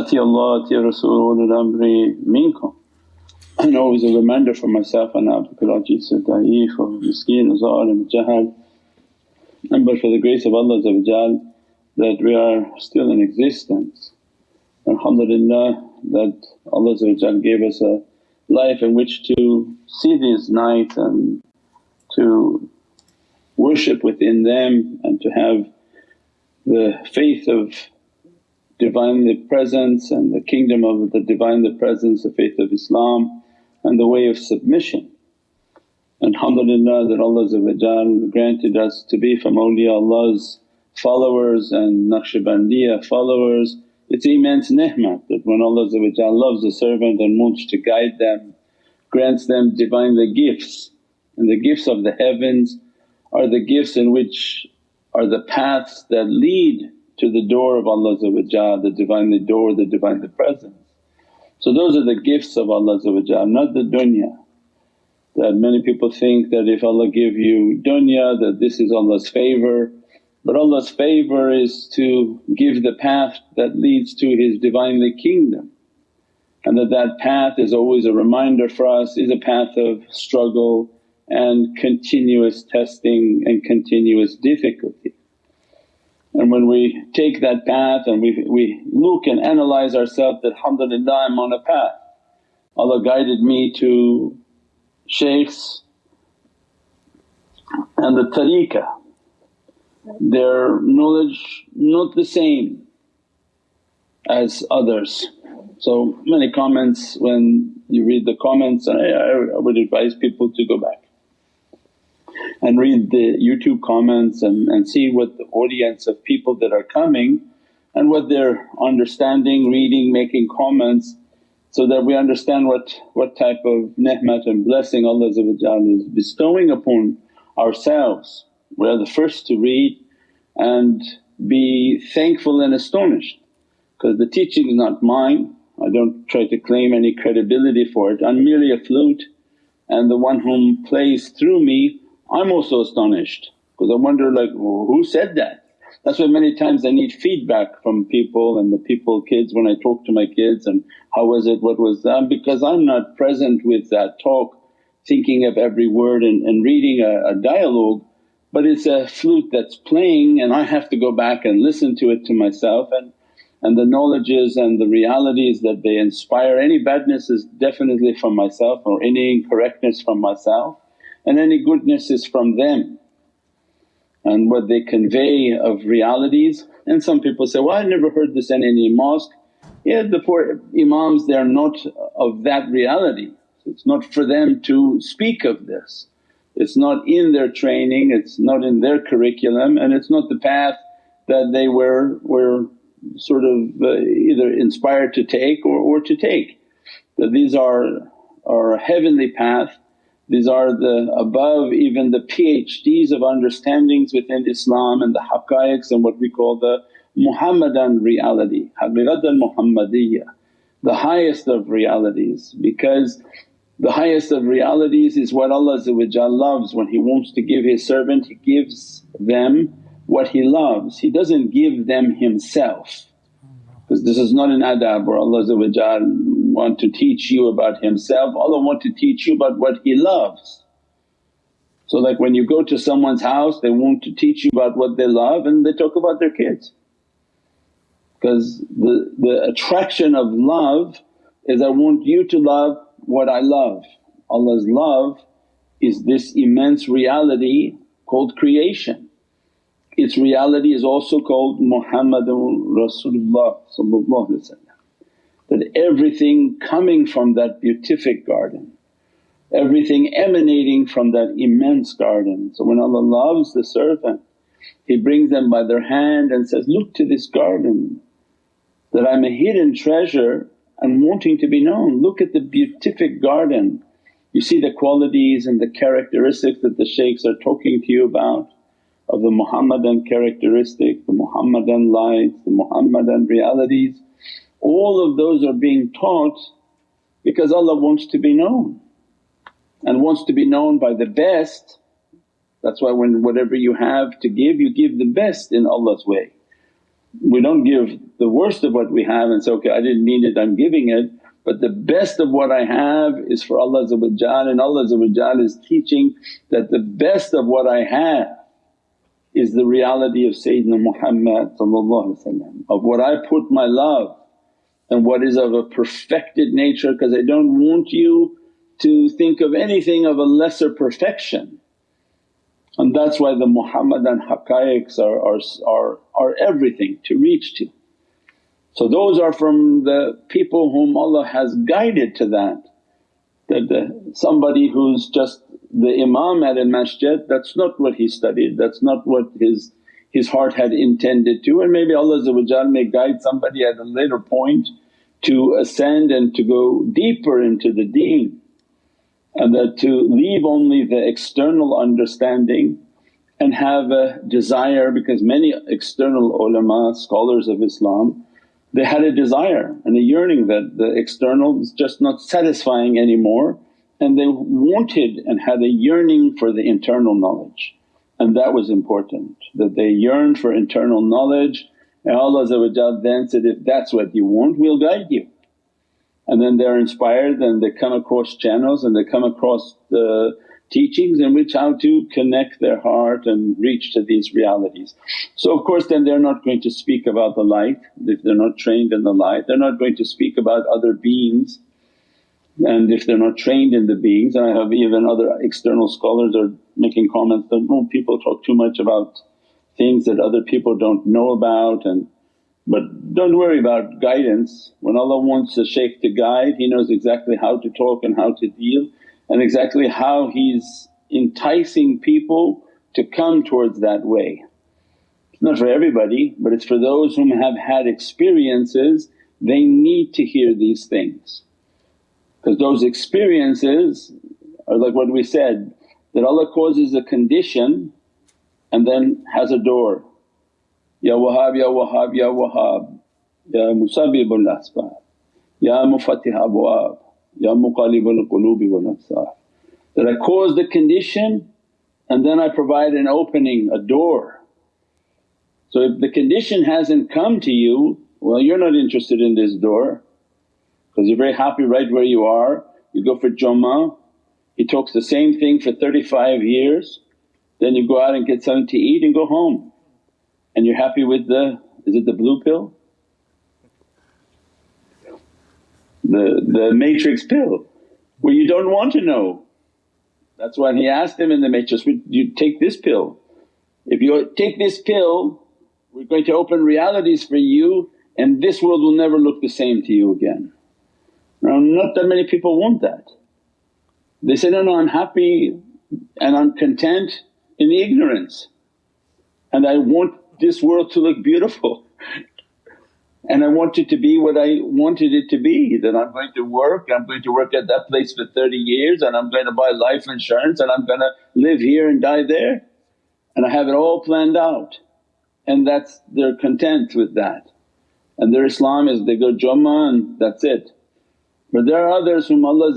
Ati Allah, Ati Rasul amri minkum. And always a reminder for myself, and abdukal ajiz da'if wa miskeen zalim jahal. And but for the grace of Allah that we are still in existence. Alhamdulillah that Allah gave us a life in which to see these nights and to worship within them and to have the faith of Divinely Presence and the kingdom of the Divinely Presence, the faith of Islam and the way of submission. And alhamdulillah that Allah granted us to be from awliya Allah's followers and Naqshbandiya followers. It's immense ni'mat that when Allah loves a servant and wants to guide them, grants them Divinely gifts and the gifts of the heavens are the gifts in which are the paths that lead to the door of Allah the Divinely door, the Divinely Presence. So those are the gifts of Allah not the dunya. That many people think that if Allah give you dunya that this is Allah's favour but Allah's favour is to give the path that leads to His Divinely Kingdom and that that path is always a reminder for us is a path of struggle and continuous testing and continuous difficulty. And when we take that path and we, we look and analyse ourselves that, alhamdulillah I'm on a path. Allah guided me to shaykhs and the tariqah, their knowledge not the same as others. So many comments when you read the comments I, I would advise people to go back and read the YouTube comments and, and see what the audience of people that are coming and what they're understanding, reading, making comments so that we understand what, what type of ni'mat and blessing Allah is bestowing upon ourselves. We are the first to read and be thankful and astonished because the teaching is not mine, I don't try to claim any credibility for it, I'm merely a flute and the one whom plays through me I'm also astonished because I wonder like who said that? That's why many times I need feedback from people and the people, kids when I talk to my kids and how was it, what was that because I'm not present with that talk thinking of every word and, and reading a, a dialogue but it's a flute that's playing and I have to go back and listen to it to myself and, and the knowledges and the realities that they inspire. Any badness is definitely from myself or any incorrectness from myself and any goodness is from them and what they convey of realities. And some people say, well I never heard this in any mosque. Yeah the poor imams they are not of that reality, it's not for them to speak of this. It's not in their training, it's not in their curriculum and it's not the path that they were, were sort of uh, either inspired to take or, or to take. That these are, are a heavenly path these are the above even the PhDs of understandings within Islam and the haqqaiqs and what we call the Muhammadan reality, haqiqat al-Muhammadiyya, the highest of realities because the highest of realities is what Allah loves. When He wants to give His servant He gives them what He loves, He doesn't give them Himself. Because this is not an adab where Allah want to teach you about Himself, Allah want to teach you about what He loves. So like when you go to someone's house they want to teach you about what they love and they talk about their kids. Because the, the attraction of love is I want you to love what I love. Allah's love is this immense reality called creation. Its reality is also called Muhammadun Rasulullah that everything coming from that beatific garden, everything emanating from that immense garden. So when Allah loves the servant He brings them by their hand and says, look to this garden that I'm a hidden treasure and wanting to be known. Look at the beatific garden. You see the qualities and the characteristics that the shaykhs are talking to you about of the Muhammadan characteristic, the Muhammadan lights, the Muhammadan realities. All of those are being taught because Allah wants to be known and wants to be known by the best. That's why when whatever you have to give you give the best in Allah's way. We don't give the worst of what we have and say, okay I didn't need it I'm giving it but the best of what I have is for Allah and Allah is teaching that the best of what I have is the reality of Sayyidina Muhammad of what I put my love and what is of a perfected nature because I don't want you to think of anything of a lesser perfection. And that's why the Muhammadan haqqaiqs are, are, are, are everything to reach to. So those are from the people whom Allah has guided to that. That the, somebody who's just the imam at a masjid that's not what he studied, that's not what his, his heart had intended to and maybe Allah may guide somebody at a later point to ascend and to go deeper into the deen and that to leave only the external understanding and have a desire because many external ulama, scholars of Islam they had a desire and a yearning that the external is just not satisfying anymore and they wanted and had a yearning for the internal knowledge and that was important that they yearned for internal knowledge and Allah then said, if that's what you want we'll guide you. And then they're inspired and they come across channels and they come across the teachings in which how to connect their heart and reach to these realities. So of course then they're not going to speak about the light if they're not trained in the light, they're not going to speak about other beings and if they're not trained in the beings and I have even other external scholars are making comments that, oh people talk too much about things that other people don't know about and but don't worry about guidance. When Allah wants a shaykh to guide He knows exactly how to talk and how to deal and exactly how He's enticing people to come towards that way. It's not for everybody but it's for those whom have had experiences they need to hear these things. Because those experiences are like what we said that Allah causes a condition and then has a door, Ya Wahhab, Ya Wahhab, Ya Wahhab, Ya Musabbibul Asbab, Ya Mufattih Abwab, Ya Muqallibul Qulubi wal Absar. That I cause the condition and then I provide an opening, a door. So if the condition hasn't come to you, well you're not interested in this door because you're very happy right where you are. You go for Jummah, he talks the same thing for 35 years, then you go out and get something to eat and go home and you're happy with the, is it the blue pill? The, the matrix pill where you don't want to know. That's why he asked him in the matrix, you take this pill. If you take this pill we're going to open realities for you and this world will never look the same to you again. Now not that many people want that. They say, no, no I'm happy and I'm content in ignorance. And I want this world to look beautiful. And I want it to be what I wanted it to be that I'm going to work, I'm going to work at that place for 30 years and I'm going to buy life insurance and I'm going to live here and die there. And I have it all planned out. And that's they're content with that. And their Islam is they go Jummah and that's it. But there are others whom Allah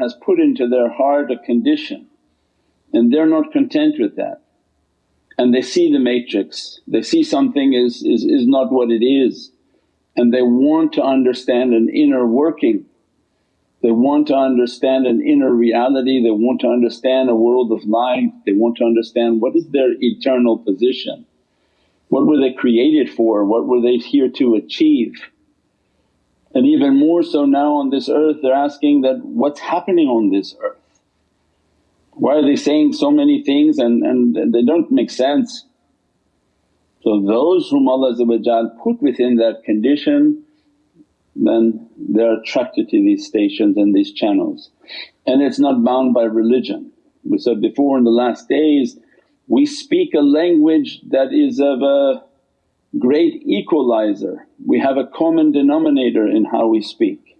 has put into their heart a condition and they're not content with that and they see the matrix, they see something is, is, is not what it is and they want to understand an inner working. They want to understand an inner reality, they want to understand a world of light, they want to understand what is their eternal position. What were they created for? What were they here to achieve? And even more so now on this earth they're asking that, what's happening on this earth? Why are they saying so many things and, and they don't make sense? So those whom Allah put within that condition then they're attracted to these stations and these channels. And it's not bound by religion. We said before in the last days we speak a language that is of a great equalizer, we have a common denominator in how we speak.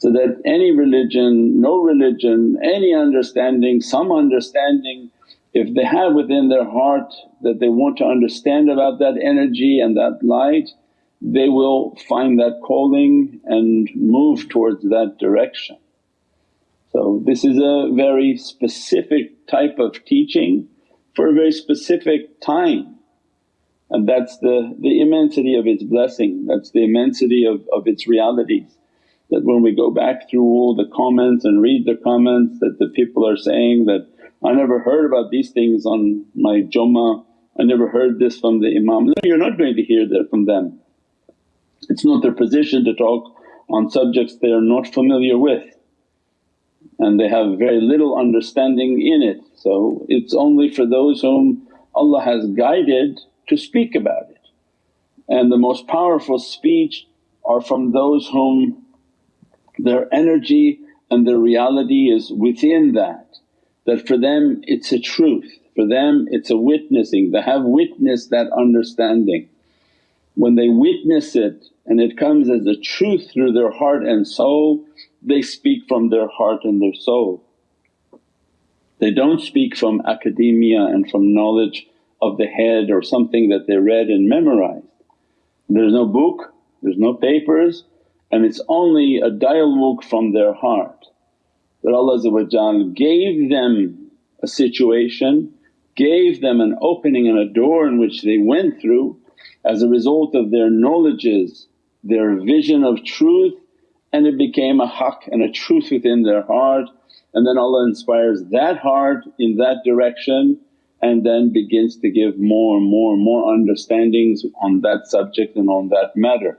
So that any religion, no religion, any understanding, some understanding if they have within their heart that they want to understand about that energy and that light they will find that calling and move towards that direction. So this is a very specific type of teaching for a very specific time and that's the, the immensity of its blessing, that's the immensity of, of its realities. That when we go back through all the comments and read the comments that the people are saying that, I never heard about these things on my Jummah, I never heard this from the Imam. No, you're not going to hear that from them. It's not their position to talk on subjects they are not familiar with and they have very little understanding in it. So it's only for those whom Allah has guided to speak about it. And the most powerful speech are from those whom their energy and their reality is within that, that for them it's a truth, for them it's a witnessing, they have witnessed that understanding. When they witness it and it comes as a truth through their heart and soul, they speak from their heart and their soul. They don't speak from academia and from knowledge of the head or something that they read and memorized. There's no book, there's no papers and it's only a dialogue from their heart that Allah gave them a situation, gave them an opening and a door in which they went through as a result of their knowledges, their vision of truth and it became a haqq and a truth within their heart and then Allah inspires that heart in that direction and then begins to give more and more and more understandings on that subject and on that matter.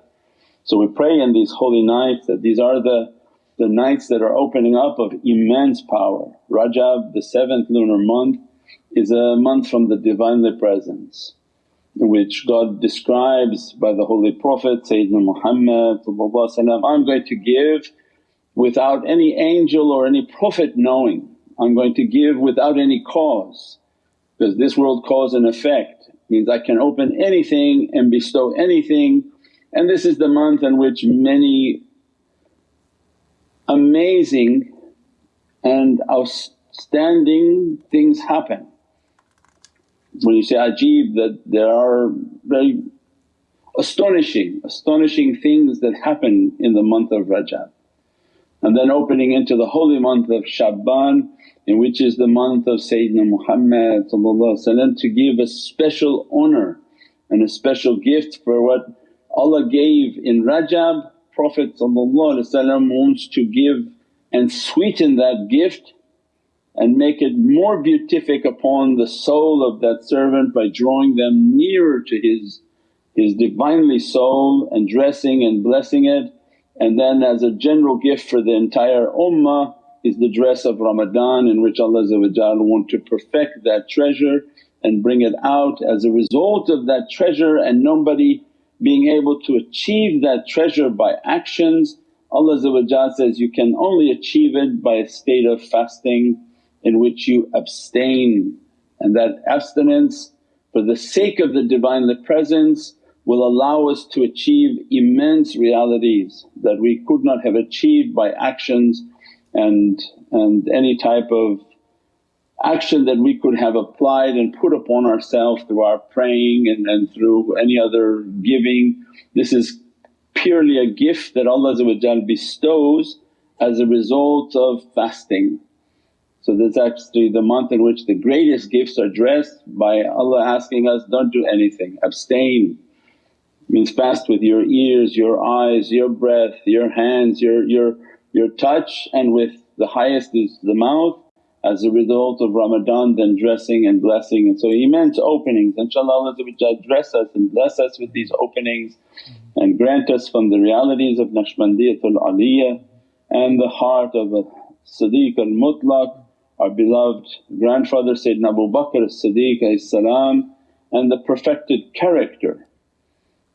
So we pray in these holy nights that these are the, the nights that are opening up of immense power. Rajab the seventh lunar month is a month from the Divinely Presence which God describes by the Holy Prophet Sayyidina Muhammad I'm going to give without any angel or any prophet knowing, I'm going to give without any cause because this world cause and effect means I can open anything and bestow anything and this is the month in which many amazing and outstanding things happen when you say ajib that there are very astonishing, astonishing things that happen in the month of Rajab. And then opening into the holy month of Sha'ban in which is the month of Sayyidina Muhammad to give a special honour and a special gift for what Allah gave in Rajab Prophet wants to give and sweeten that gift and make it more beatific upon the soul of that servant by drawing them nearer to his, his Divinely soul and dressing and blessing it. And then as a general gift for the entire ummah is the dress of Ramadan in which Allah want to perfect that treasure and bring it out as a result of that treasure and nobody being able to achieve that treasure by actions. Allah says, you can only achieve it by a state of fasting in which you abstain and that abstinence for the sake of the Divinely Presence will allow us to achieve immense realities that we could not have achieved by actions and, and any type of action that we could have applied and put upon ourselves through our praying and, and through any other giving. This is purely a gift that Allah bestows as a result of fasting. So that's actually the month in which the greatest gifts are dressed by Allah asking us, don't do anything, abstain. Means fast with your ears, your eyes, your breath, your hands, your, your, your touch and with the highest is the mouth as a result of Ramadan then dressing and blessing and so immense openings. InshaAllah Allah dress us and bless us with these openings and grant us from the realities of Naqshbandiyatul Aliyah and the heart of a Siddiq al-Mutlaq our beloved grandfather Sayyidina Abu Bakr as-Siddiq and the perfected character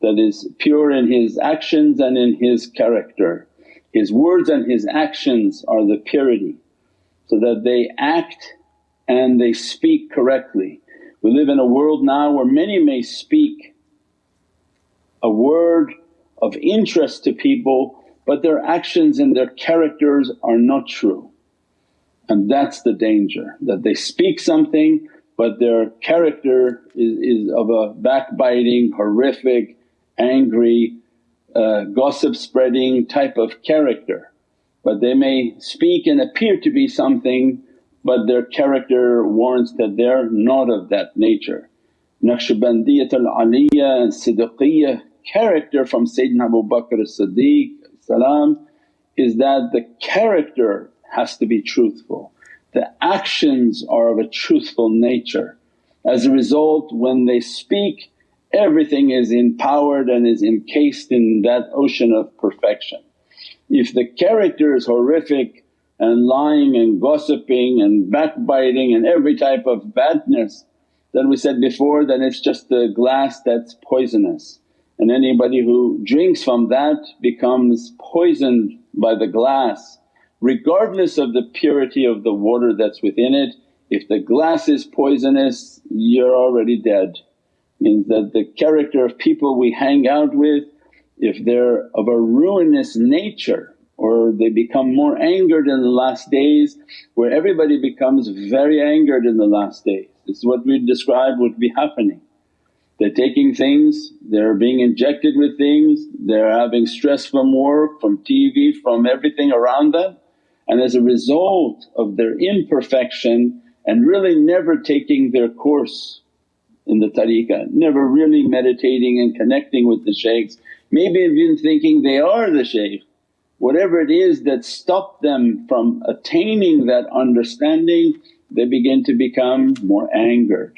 that is pure in his actions and in his character. His words and his actions are the purity so that they act and they speak correctly. We live in a world now where many may speak a word of interest to people but their actions and their characters are not true. And that's the danger that they speak something but their character is, is of a backbiting, horrific, angry, uh, gossip spreading type of character. But they may speak and appear to be something but their character warrants that they're not of that nature. Naqshbandiyat al-Aliyya and Siddiqiyya character from Sayyidina Abu Bakr as-Siddiq is that the character has to be truthful, the actions are of a truthful nature. As a result when they speak everything is empowered and is encased in that ocean of perfection. If the character is horrific and lying and gossiping and backbiting and every type of badness then we said before then it's just the glass that's poisonous and anybody who drinks from that becomes poisoned by the glass regardless of the purity of the water that's within it. If the glass is poisonous you're already dead. Means that the character of people we hang out with if they're of a ruinous nature or they become more angered in the last days where everybody becomes very angered in the last days. This is what we describe would be happening. They're taking things, they're being injected with things, they're having stress from work, from TV, from everything around them and as a result of their imperfection and really never taking their course in the tariqah, never really meditating and connecting with the shaykhs, maybe even thinking they are the shaykh whatever it is that stopped them from attaining that understanding they begin to become more angered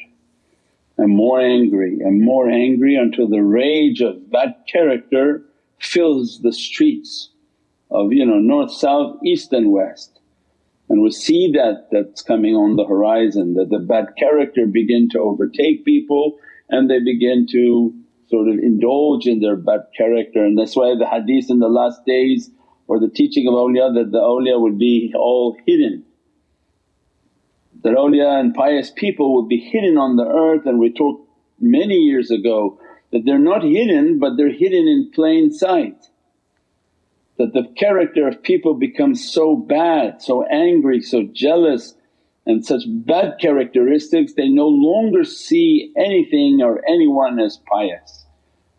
and more angry and more angry until the rage of bad character fills the streets of you know north, south, east and west. And we see that that's coming on the horizon that the bad character begin to overtake people and they begin to sort of indulge in their bad character and that's why the hadith in the last days or the teaching of awliya that the awliya would be all hidden. That awliya and pious people would be hidden on the earth and we talked many years ago that they're not hidden but they're hidden in plain sight. That the character of people becomes so bad, so angry, so jealous and such bad characteristics they no longer see anything or anyone as pious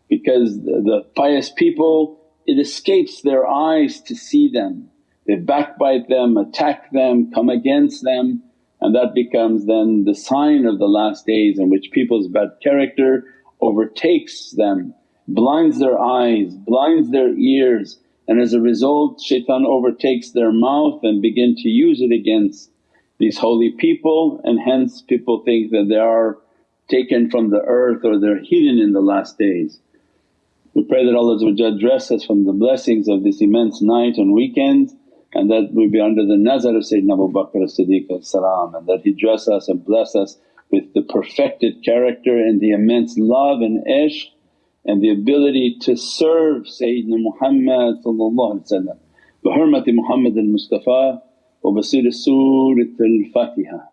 because the, the pious people it escapes their eyes to see them. They backbite them, attack them, come against them and that becomes then the sign of the last days in which people's bad character overtakes them, blinds their eyes, blinds their ears and as a result shaitan overtakes their mouth and begin to use it against these holy people and hence people think that they are taken from the earth or they're hidden in the last days. We pray that Allah dress us from the blessings of this immense night and weekend and that we be under the nazar of Sayyidina Abu Bakr as-Siddiq and that he dress us and bless us with the perfected character and the immense love and ishq and the ability to serve Sayyidina Muhammad bi hurmati Muhammad al-Mustafa وبصير سورة الفاتحة